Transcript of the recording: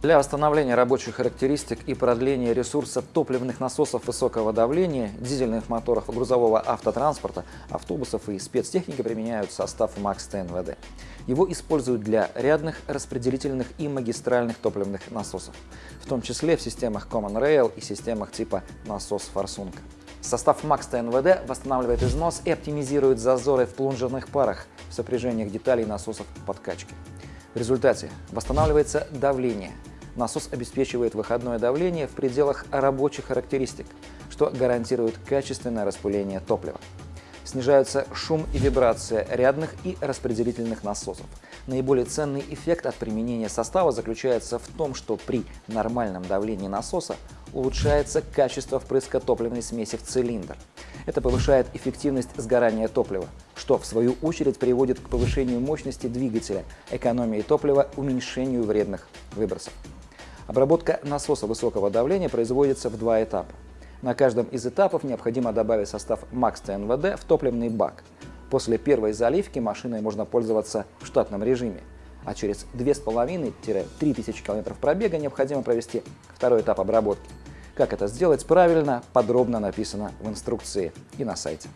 Для восстановления рабочих характеристик и продления ресурса топливных насосов высокого давления, дизельных моторов грузового автотранспорта, автобусов и спецтехники применяют состав МАКС ТНВД. Его используют для рядных, распределительных и магистральных топливных насосов, в том числе в системах Common Rail и системах типа насос-форсунка. Состав МАКС ТНВД восстанавливает износ и оптимизирует зазоры в плунжерных парах в сопряжениях деталей насосов подкачки. В результате восстанавливается давление. Насос обеспечивает выходное давление в пределах рабочих характеристик, что гарантирует качественное распыление топлива. Снижаются шум и вибрация рядных и распределительных насосов. Наиболее ценный эффект от применения состава заключается в том, что при нормальном давлении насоса улучшается качество впрыска топливной смеси в цилиндр. Это повышает эффективность сгорания топлива, что в свою очередь приводит к повышению мощности двигателя, экономии топлива, уменьшению вредных выбросов. Обработка насоса высокого давления производится в два этапа. На каждом из этапов необходимо добавить состав МАКС ТНВД в топливный бак. После первой заливки машиной можно пользоваться в штатном режиме, а через 2500-3000 км пробега необходимо провести второй этап обработки. Как это сделать правильно, подробно написано в инструкции и на сайте.